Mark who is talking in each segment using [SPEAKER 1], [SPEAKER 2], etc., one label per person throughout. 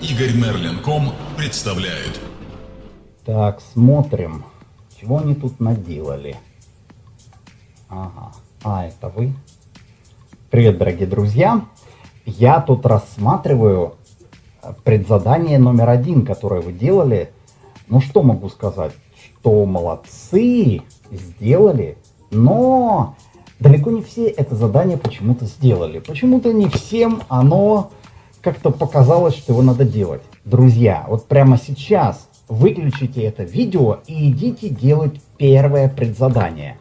[SPEAKER 1] Игорь Мерлин.ком представляет.
[SPEAKER 2] Так, смотрим, чего они тут наделали. Ага, а, это вы? Привет, дорогие друзья. Я тут рассматриваю э, предзадание номер один, которое вы делали. Ну, что могу сказать? Что молодцы, сделали, но далеко не все это задание почему-то сделали. Почему-то не всем оно как-то показалось, что его надо делать. Друзья, вот прямо сейчас выключите это видео и идите делать первое предзадание.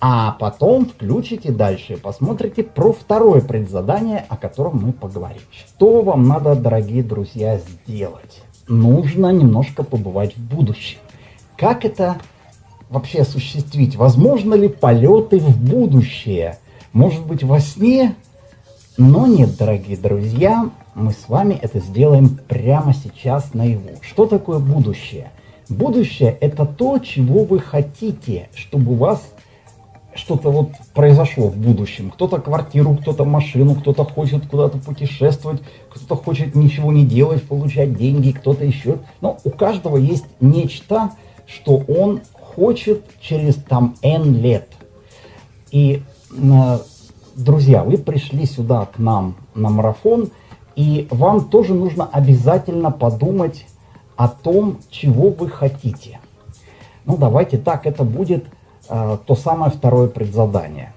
[SPEAKER 2] А потом включите дальше, посмотрите про второе предзадание, о котором мы поговорим. Что вам надо, дорогие друзья, сделать? Нужно немножко побывать в будущем. Как это вообще осуществить? Возможно ли полеты в будущее? Может быть во сне? Но нет, дорогие друзья, мы с вами это сделаем прямо сейчас наяву. Что такое будущее? Будущее это то, чего вы хотите, чтобы у вас что-то вот произошло в будущем. Кто-то квартиру, кто-то машину, кто-то хочет куда-то путешествовать, кто-то хочет ничего не делать, получать деньги, кто-то еще. Но у каждого есть нечто, что он хочет через там N лет. И, э, друзья, вы пришли сюда к нам на марафон, и вам тоже нужно обязательно подумать о том, чего вы хотите. Ну, давайте так, это будет э, то самое второе предзадание.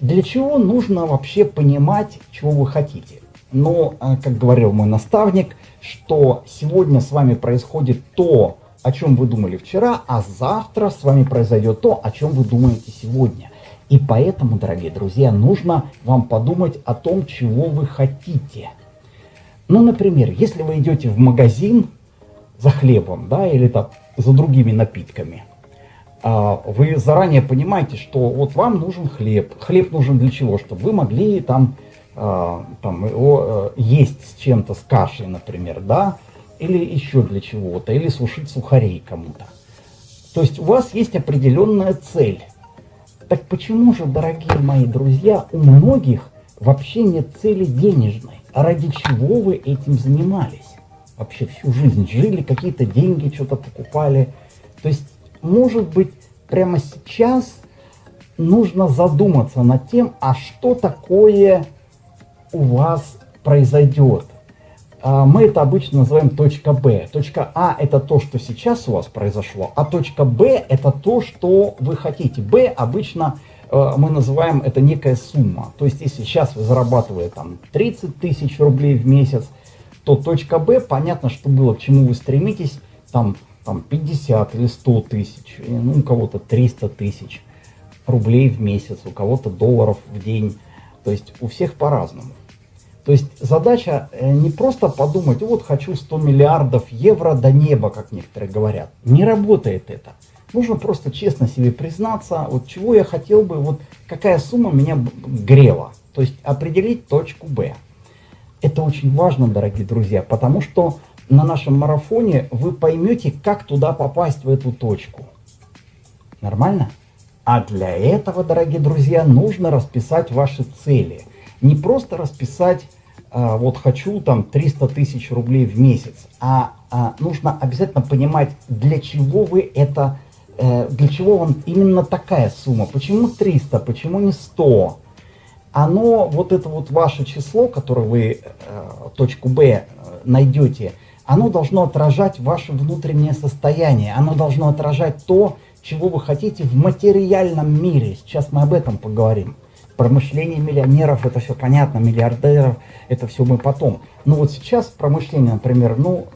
[SPEAKER 2] Для чего нужно вообще понимать, чего вы хотите? Но, э, как говорил мой наставник, что сегодня с вами происходит то, о чем вы думали вчера, а завтра с вами произойдет то, о чем вы думаете сегодня. И поэтому, дорогие друзья, нужно вам подумать о том, чего вы хотите. Ну, например, если вы идете в магазин за хлебом, да, или там за другими напитками, а, вы заранее понимаете, что вот вам нужен хлеб. Хлеб нужен для чего? Чтобы вы могли там, а, там его э, есть с чем-то, с кашей, например, да, или еще для чего-то, или сушить сухарей кому-то. То есть у вас есть определенная цель. Так почему же, дорогие мои друзья, у многих вообще нет цели денежной? А ради чего вы этим занимались? Вообще всю жизнь жили, какие-то деньги что-то покупали. То есть, может быть, прямо сейчас нужно задуматься над тем, а что такое у вас произойдет а, мы это обычно называем точка Б. Точка А это то, что сейчас у вас произошло, а точка Б это то, что вы хотите. Б обычно мы называем это некая сумма. То есть если сейчас вы зарабатываете там 30 тысяч рублей в месяц, то точка Б, понятно, что было, к чему вы стремитесь, там, там 50 или 100 тысяч, ну, у кого-то 300 тысяч рублей в месяц, у кого-то долларов в день. То есть у всех по-разному. То есть задача э, не просто подумать, вот хочу 100 миллиардов евро до неба, как некоторые говорят. Не работает это. Нужно просто честно себе признаться, вот чего я хотел бы, вот какая сумма меня грела. То есть определить точку Б. Это очень важно, дорогие друзья, потому что на нашем марафоне вы поймете, как туда попасть в эту точку. Нормально? А для этого, дорогие друзья, нужно расписать ваши цели. Не просто расписать а, вот хочу там 300 тысяч рублей в месяц, а, а нужно обязательно понимать, для чего вы это, э, для чего вам именно такая сумма, почему 300, почему не 100. Оно, вот это вот ваше число, которое вы, э, точку Б, э, найдете, оно должно отражать ваше внутреннее состояние, оно должно отражать то, чего вы хотите в материальном мире. Сейчас мы об этом поговорим. Промышление миллионеров, это все понятно, миллиардеров, это все мы потом. Но вот сейчас промышление, например, ну,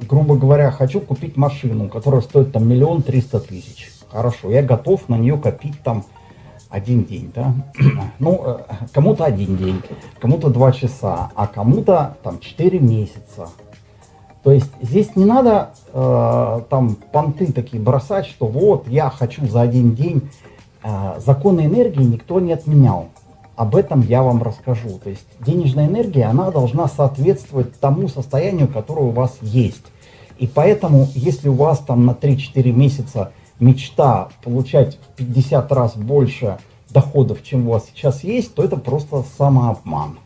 [SPEAKER 2] грубо говоря, хочу купить машину, которая стоит там миллион триста тысяч. Хорошо, я готов на нее копить там один день, да? ну, э, кому-то один день, кому-то два часа, а кому-то там четыре месяца. То есть здесь не надо э, там понты такие бросать, что вот я хочу за один день а, законы энергии никто не отменял. Об этом я вам расскажу. То есть денежная энергия, она должна соответствовать тому состоянию, которое у вас есть. И поэтому, если у вас там на 3-4 месяца мечта получать в 50 раз больше доходов, чем у вас сейчас есть, то это просто самообман.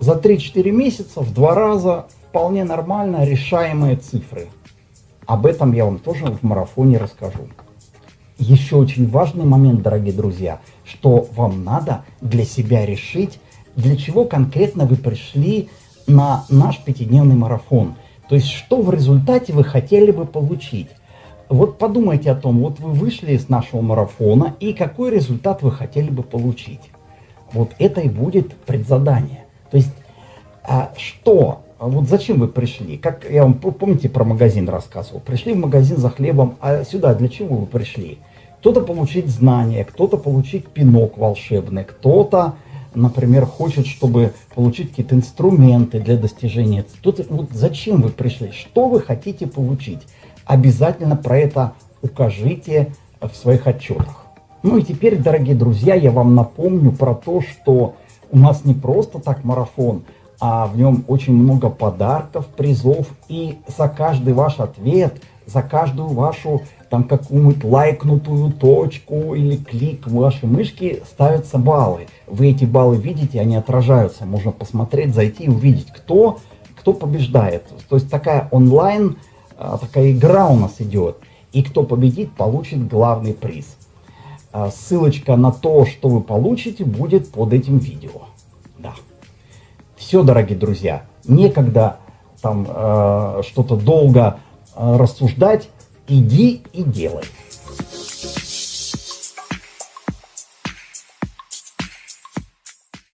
[SPEAKER 2] за 3-4 месяца в два раза вполне нормально решаемые цифры. Об этом я вам тоже в марафоне расскажу. Еще очень важный момент, дорогие друзья, что вам надо для себя решить, для чего конкретно вы пришли на наш пятидневный марафон. То есть, что в результате вы хотели бы получить. Вот подумайте о том, вот вы вышли из нашего марафона, и какой результат вы хотели бы получить. Вот это и будет предзадание. То есть, а вот зачем вы пришли? Как я вам, помните, про магазин рассказывал? Пришли в магазин за хлебом, а сюда для чего вы пришли? Кто-то получить знания, кто-то получить пинок волшебный, кто-то, например, хочет, чтобы получить какие-то инструменты для достижения. Тут, вот зачем вы пришли? Что вы хотите получить? Обязательно про это укажите в своих отчетах. Ну и теперь, дорогие друзья, я вам напомню про то, что у нас не просто так марафон, а в нем очень много подарков, призов. И за каждый ваш ответ, за каждую вашу там какую-нибудь лайкнутую точку или клик вашей мышки ставятся баллы. Вы эти баллы видите, они отражаются. Можно посмотреть, зайти и увидеть, кто, кто побеждает. То есть такая онлайн, а, такая игра у нас идет. И кто победит, получит главный приз. А, ссылочка на то, что вы получите, будет под этим видео. Все, дорогие друзья, некогда там э, что-то долго э, рассуждать, иди и делай.